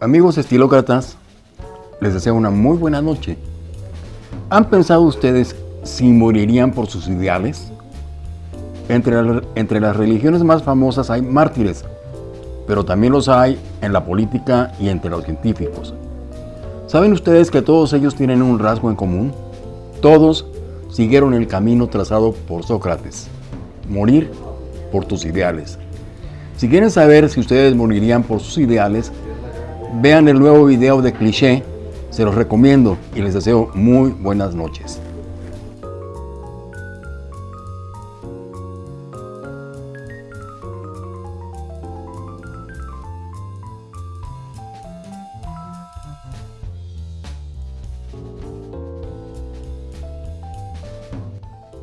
Amigos estilócratas, les deseo una muy buena noche. ¿Han pensado ustedes si morirían por sus ideales? Entre, entre las religiones más famosas hay mártires, pero también los hay en la política y entre los científicos. ¿Saben ustedes que todos ellos tienen un rasgo en común? Todos siguieron el camino trazado por Sócrates, morir por tus ideales. Si quieren saber si ustedes morirían por sus ideales, vean el nuevo video de cliché, se los recomiendo y les deseo muy buenas noches.